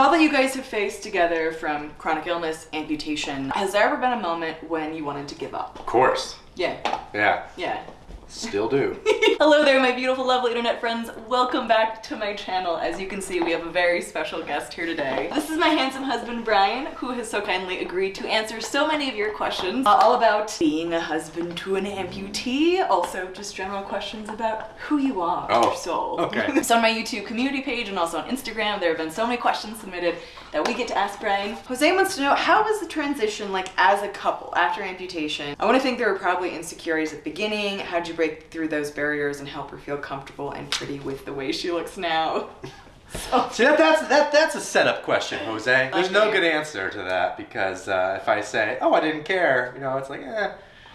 all that you guys have faced together from chronic illness, amputation, has there ever been a moment when you wanted to give up? Of course. Yeah, Yeah. yeah. Still do. Hello there, my beautiful, lovely internet friends. Welcome back to my channel. As you can see, we have a very special guest here today. This is my handsome husband, Brian, who has so kindly agreed to answer so many of your questions, uh, all about being a husband to an amputee, also just general questions about who you are, Oh, your soul. okay. so on my YouTube community page and also on Instagram, there have been so many questions submitted that we get to ask Brian. Jose wants to know, how was the transition like as a couple after amputation? I want to think there were probably insecurities at the beginning. How'd you break through those barriers and help her feel comfortable and pretty with the way she looks now? So, See that that's that that's a setup question, Jose. There's no good answer to that because uh, if I say, "Oh, I didn't care," you know, it's like, eh,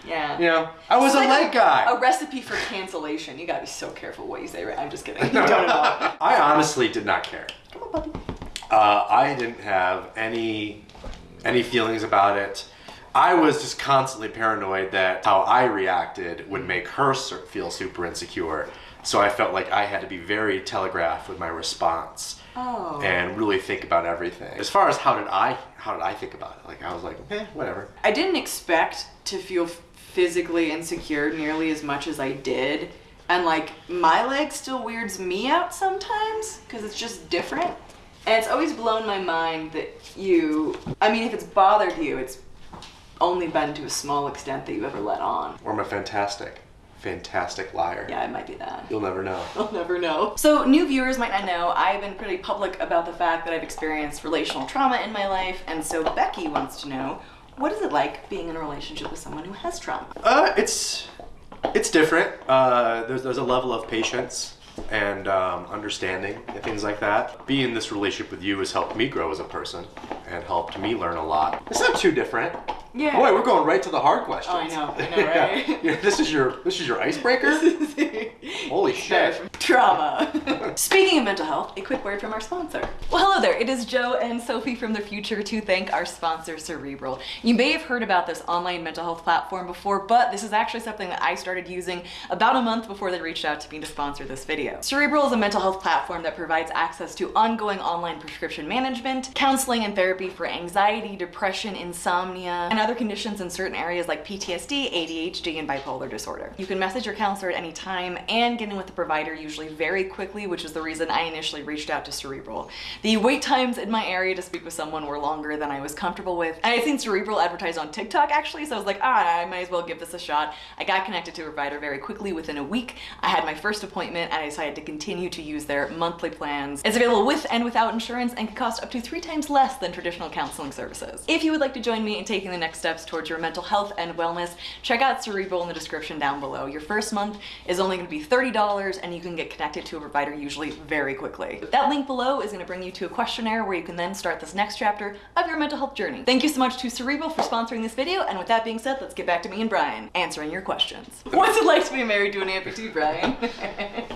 yeah. you know, I was It's a like leg guy. A recipe for cancellation. You gotta be so careful what you say, right? I'm just kidding. You don't at all. I honestly did not care. Come on, puppy. Uh, I didn't have any any feelings about it. I was just constantly paranoid that how I reacted would make her feel super insecure. So I felt like I had to be very telegraphed with my response Oh. and really think about everything. As far as how did I how did I think about it? Like I was like, eh, whatever. I didn't expect to feel physically insecure nearly as much as I did. And like my leg still weirds me out sometimes because it's just different. And it's always blown my mind that you, I mean, if it's bothered you, it's only been to a small extent that you ever let on. Or I'm a fantastic, fantastic liar. Yeah, it might be that. You'll never know. You'll never know. So, new viewers might not know, I've been pretty public about the fact that I've experienced relational trauma in my life, and so Becky wants to know what is it like being in a relationship with someone who has trauma? Uh, it's it's different. Uh, there's there's a level of patience and um, understanding and things like that. Being in this relationship with you has helped me grow as a person and helped me learn a lot. It's not too different. Yeah. Boy, we're going right to the hard questions. Oh, I know, I know, right? Yeah, this is your this is your icebreaker. Holy shit. Trauma. Speaking of mental health, a quick word from our sponsor. Well, hello there. It is Jo and Sophie from the future to thank our sponsor, Cerebral. You may have heard about this online mental health platform before, but this is actually something that I started using about a month before they reached out to me to sponsor this video. Cerebral is a mental health platform that provides access to ongoing online prescription management, counseling and therapy for anxiety, depression, insomnia, and other conditions in certain areas like PTSD, ADHD, and bipolar disorder. You can message your counselor at any time and get in with the provider usually very quickly, which is the reason I initially reached out to Cerebral. The wait times in my area to speak with someone were longer than I was comfortable with. And I seen Cerebral advertised on TikTok actually, so I was like, ah, I might as well give this a shot. I got connected to a provider very quickly within a week. I had my first appointment and I decided to continue to use their monthly plans. It's available with and without insurance and can cost up to three times less than traditional counseling services. If you would like to join me in taking the next steps towards your mental health and wellness, check out Cerebral in the description down below. Your first month is only going to be $30 and you can get connected to a provider usually very quickly. That link below is going to bring you to a questionnaire where you can then start this next chapter of your mental health journey. Thank you so much to Cerebral for sponsoring this video and with that being said, let's get back to me and Brian answering your questions. What's it like to be married to an amputee, Brian?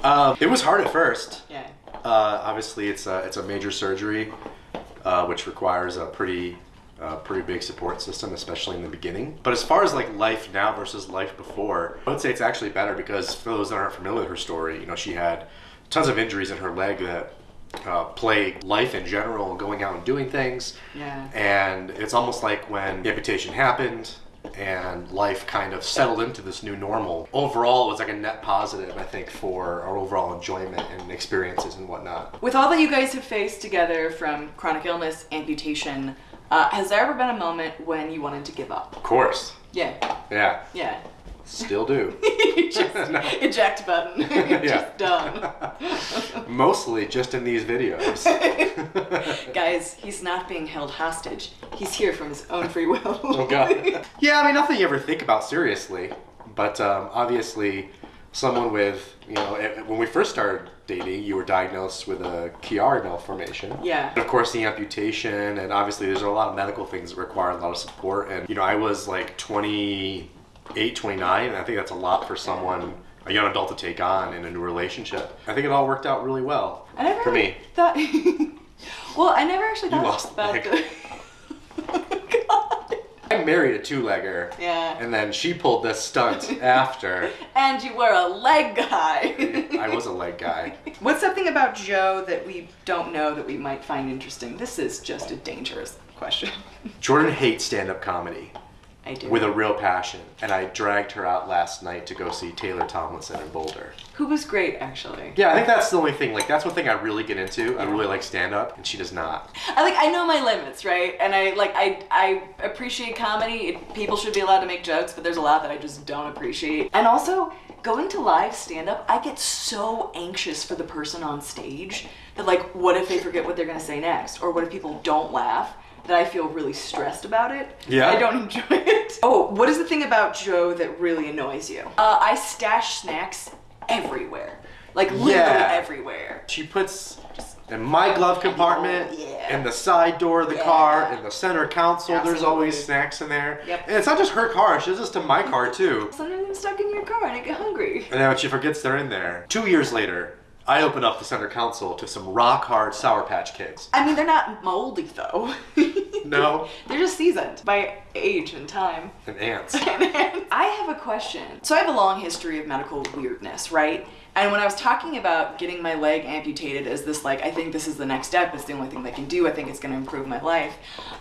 Um, it was hard at first. yeah. Uh, obviously, it's a it's a major surgery, uh, which requires a pretty uh, pretty big support system, especially in the beginning. But as far as like life now versus life before, I would say it's actually better because for those that aren't familiar with her story, you know, she had tons of injuries in her leg that uh, plague life in general, going out and doing things. Yeah. And it's almost like when the amputation happened and life kind of settled into this new normal. Overall, it was like a net positive, I think, for our overall enjoyment and experiences and whatnot. With all that you guys have faced together from chronic illness, amputation, uh, has there ever been a moment when you wanted to give up? Of course. Yeah, Yeah. yeah. Still do. just eject button. just done. Mostly just in these videos. Guys, he's not being held hostage. He's here from his own free will. oh god. Yeah, I mean nothing you ever think about seriously, but um, obviously, someone with you know eh, when we first started dating, you were diagnosed with a Chiari malformation. Yeah. And of course, the amputation, and obviously, there's a lot of medical things that require a lot of support. And you know, I was like 28, 29, and I think that's a lot for someone. A young adult to take on in a new relationship. I think it all worked out really well I never for really me. thought. well, I never actually You lost about the. married a two-legger. Yeah. And then she pulled this stunt after. And you were a leg guy. I was a leg guy. What's something about Jo that we don't know that we might find interesting? This is just a dangerous question. Jordan hates stand-up comedy I do. with a real passion, and I dragged her out last night to go see Taylor Tomlinson in Boulder. Who was great, actually. Yeah, I think that's the only thing. Like that's one thing I really get into. I really like stand-up, and she does not. I like I know my limits, right? And I like I I appreciate comedy. It, people should be allowed to make jokes, but there's a lot that I just don't appreciate. And also, going to live stand up, I get so anxious for the person on stage that like what if they forget what they're going to say next or what if people don't laugh? That I feel really stressed about it. Yeah? I don't enjoy it. Oh, what is the thing about Jo that really annoys you? Uh, I stash snacks everywhere. Like literally Yeah. everywhere. She puts in my glove compartment, Yeah. in the side door of the Yeah. car, in the center console. There's always snacks in there. Yep. And it's not just her car. She does this to my car too. Sometimes I'm stuck in your car and I get hungry. And then when she forgets they're in there. Two years later, I open up the center console to some rock hard Sour Patch Kids. I mean, they're not moldy though. No. They're just seasoned by age and time. And ants. I have a question. So I have a long history of medical weirdness, right? And when I was talking about getting my leg amputated as this, like, I think this is the next step, it's the only thing they can do, I think it's gonna improve my life.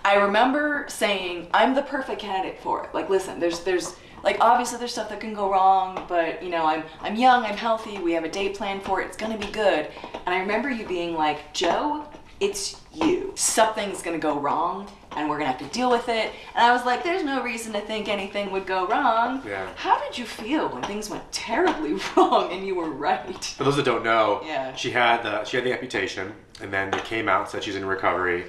I remember saying, I'm the perfect candidate for it. Like, listen, there's, there's, like, obviously there's stuff that can go wrong, but, you know, I'm, I'm young, I'm healthy, we have a date plan for it, it's gonna be good. And I remember you being like, Jo, it's you. Something's gonna go wrong, and we're gonna have to deal with it. And I was like, there's no reason to think anything would go wrong. Yeah. How did you feel when things went terribly wrong and you were right? For those that don't know, Yeah. she had the she had the amputation, and then they came out and said she's in recovery,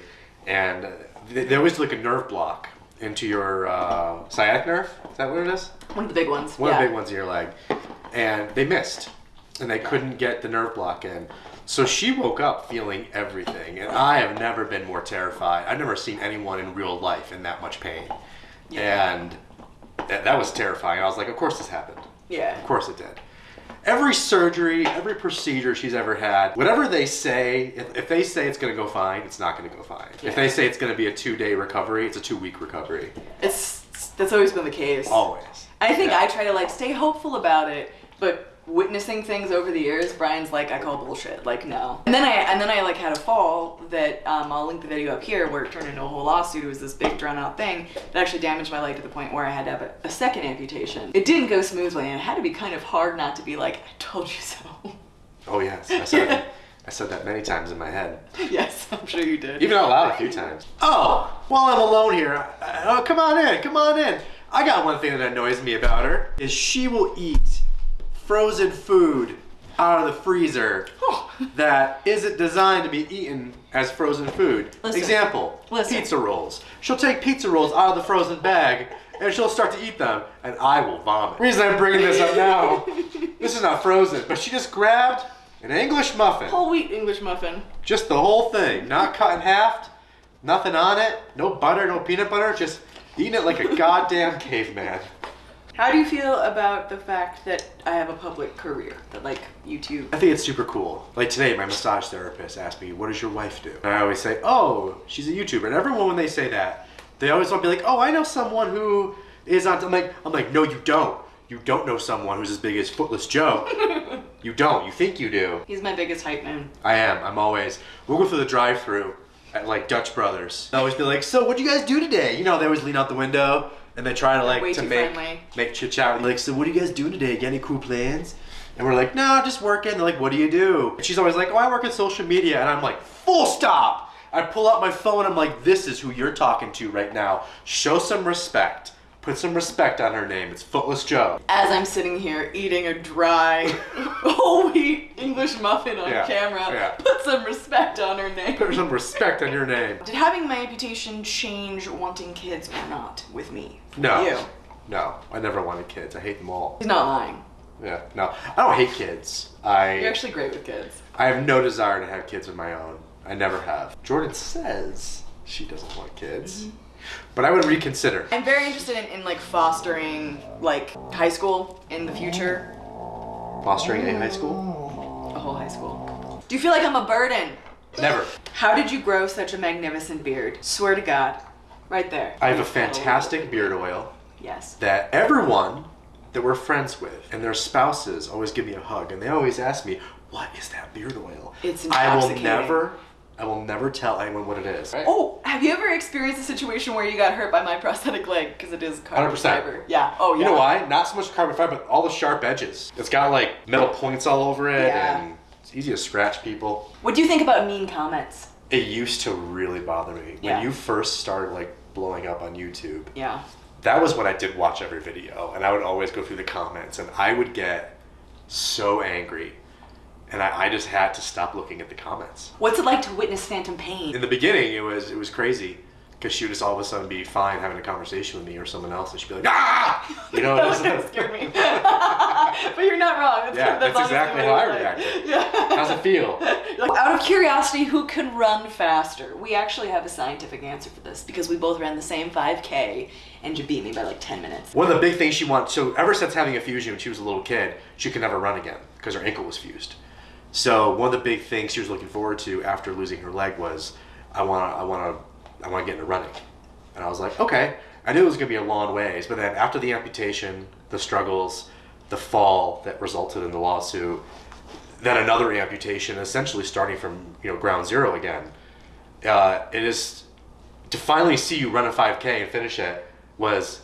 and they, they always do like a nerve block into your uh, sciatic nerve. Is that what it is? One of the big ones. One yeah. of the big ones in your leg, and they missed, and they couldn't get the nerve block in. So she woke up feeling everything, and I have never been more terrified. I've never seen anyone in real life in that much pain, and that, that was terrifying. I was like, of course this happened. Yeah. Of course it did. Every surgery, every procedure she's ever had, whatever they say, if, if they say it's going to go fine, it's not going to go fine. If they say it's going to be a two day recovery, it's a two week recovery. It's that's always been the case. Always. I think Yeah. I try to like stay hopeful about it, but witnessing things over the years, Brian's like, I call bullshit. Like, no. And then I and then I like had a fall that um, I'll link the video up here where it turned into a whole lawsuit. It was this big drawn out thing that actually damaged my leg to the point where I had to have a, a second amputation. It didn't go smoothly, and it had to be kind of hard not to be like, I told you so. Oh, yes. I said, that, I said that many times in my head. yes, I'm sure you did. Even out loud a few times. Oh, while I'm alone here, uh, oh, come on in, come on in. I got one thing that annoys me about her is she will eat frozen food out of the freezer that isn't designed to be eaten as frozen food. Listen. Example, Listen. pizza rolls. She'll take pizza rolls out of the frozen bag and she'll start to eat them and I will vomit. reason I'm bringing this up now, this is not frozen, but she just grabbed an English muffin. Whole wheat English muffin. Just the whole thing, not cut in half, nothing on it, no butter, no peanut butter, just eating it like a goddamn caveman. How do you feel about the fact that I have a public career? That like YouTube. I think it's super cool. Like today, my massage therapist asked me, "What does your wife do?" And I always say, "Oh, she's a YouTuber." And everyone, when they say that, they always want to be like, "Oh, I know someone who is on." I'm like, I'm like, no, you don't. You don't know someone who's as big as Footless Jo. you don't. You think you do. He's my biggest hype man. I am. I'm always. We'll go through the drive-through at like Dutch Brothers. They always be like, "So, what'd you guys do today?" You know, they always lean out the window and they try to like way to make friendly. make chit chat. Like, "So, what are you guys doing today? Got any cool plans?" And we're like, "No, just working." They're like, "What do you do?" And she's always like, "Oh, I work in social media." And I'm like, "Full stop." I pull out my phone. I'm like, "This is who you're talking to right now. Show some respect. Put some respect on her name. It's Footless Jo." As I'm sitting here eating a dry English muffin on Yeah, camera, yeah. put some respect on her name. Put some respect on your name. Did having my amputation change wanting kids or not with me? No. You. No, I never wanted kids. I hate them all. He's not lying. Yeah, no, I don't hate kids. I You're actually great with kids. I have no desire to have kids of my own. I never have. Jordan says she doesn't want kids, Mm-hmm. but I would reconsider. I'm very interested in, in like fostering like high school in the future. Fostering a high school? A whole high school. Do you feel like I'm a burden? Never. How did you grow such a magnificent beard? Swear to God. Right there. I have a fantastic beard oil Yes. that everyone that we're friends with, and their spouses always give me a hug, and they always ask me, "What is that beard oil?" It's intoxicating. I will never, I will never tell anyone what it is. Oh, have you ever experienced a situation where you got hurt by my prosthetic leg because it is carbon 100%. fiber? Yeah. Oh, yeah. You know why? Not so much carbon fiber, but all the sharp edges. It's got like metal points all over it, Yeah. and it's easy to scratch people. What do you think about mean comments? It used to really bother me when Yeah. you first started like blowing up on YouTube. Yeah. That was when I did watch every video, and I would always go through the comments, and I would get so angry, and I, I just had to stop looking at the comments. What's it like to witness phantom pain? In the beginning, it was it was crazy. Because she would just all of a sudden be fine having a conversation with me or someone else, and she'd be like, "Ah!" You know, that was, scare me. but you're not wrong. That's, Yeah, that's honestly exactly how I reacted. Yeah. how's it feel? Like, out of curiosity, who can run faster? We actually have a scientific answer for this because we both ran the same 5K and you beat me by like 10 minutes. One of the big things she wanted, so ever since having a fusion when she was a little kid, she could never run again because her ankle was fused. So one of the big things she was looking forward to after losing her leg was, I want to, I want to, I want to get into running. And I was like, okay. I knew it was going to be a long ways, but then after the amputation, the struggles, the fall that resulted in the lawsuit, then another amputation, essentially starting from you know ground zero again. Uh, it is to finally see you run a 5K and finish it was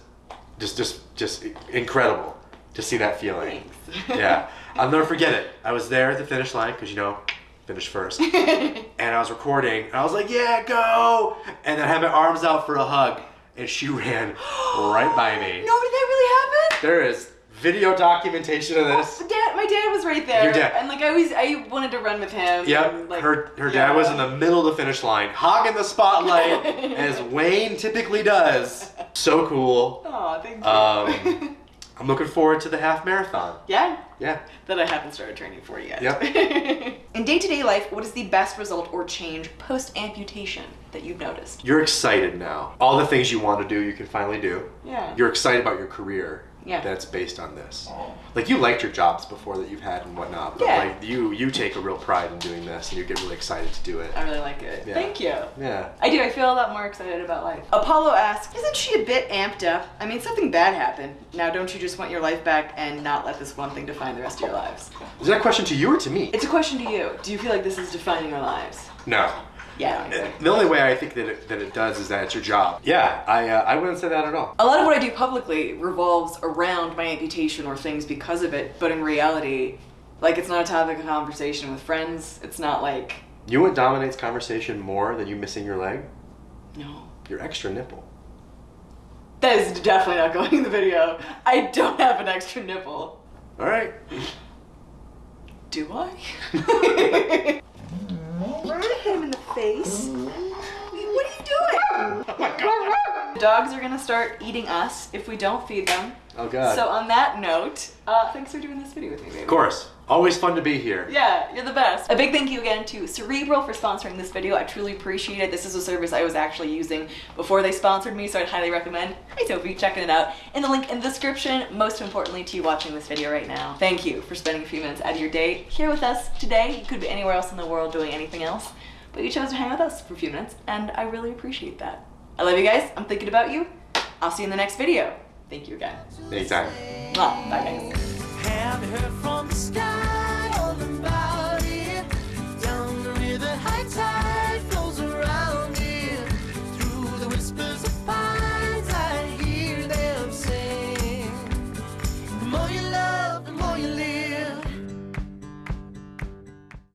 just just just incredible to see that feeling. Yeah, I'll never forget it. I was there at the finish line because you know, finish first, and I was recording, and I was like, "Yeah, go!" And then I had my arms out for a hug, and she ran right by me. No, did that really happen? There is video documentation of this. Dad, my dad was right there. Your dad. And like I always, I wanted to run with him. Yep, and, like, her her dad was in the middle of the finish line, hogging the spotlight as Wayne typically does. So cool. Aw, thank you. Um, I'm looking forward to the half marathon. yeah, Yeah. that I haven't started training for yet. Yep. in day to day life, what is the best result or change post amputation that you've noticed? You're excited now. All the things you want to do, you can finally do. Yeah. You're excited about your career. Yeah. That's based on this. Like you liked your jobs before that you've had and whatnot, but Yeah. like you you take a real pride in doing this and you get really excited to do it. I really like it. Yeah. Thank you. Yeah. I do. I feel a lot more excited about life. Apollo asks, Isn't she a bit amped up? I mean, something bad happened. Now, don't you just want your life back and not let this one thing define the rest of your lives? Is that a question to you or to me? It's a question to you. Do you feel like this is defining our lives? No. Yeah. I. The only way I think that it, that it does is that it's your job. Yeah, I uh, I wouldn't say that at all. A lot of what I do publicly revolves around my amputation or things because of it, but in reality, like it's not a topic of conversation with friends. It's not like, You know what dominates conversation more than you missing your leg? no. Your extra nipple. That is definitely not going in the video. I don't have an extra nipple. All right. Do I? Hit him in the face. Mm-hmm. What are you doing? Oh my god. The dogs are gonna start eating us if we don't feed them. Oh god. So on that note, uh, thanks for doing this video with me, baby. of course. Always fun to be here. Yeah, you're the best. A big thank you again to Cerebral for sponsoring this video. I truly appreciate it. This is a service I was actually using before they sponsored me, so I'd highly recommend. Hi Sophie, checking it out. In the link in the description, most importantly to you watching this video right now. Thank you for spending a few minutes out of your day here with us today. You could be anywhere else in the world doing anything else, but you chose to hang with us for a few minutes, and I really appreciate that. I love you guys. I'm thinking about you. I'll see you in the next video. Thank you again. Anytime. Mwah. Bye guys.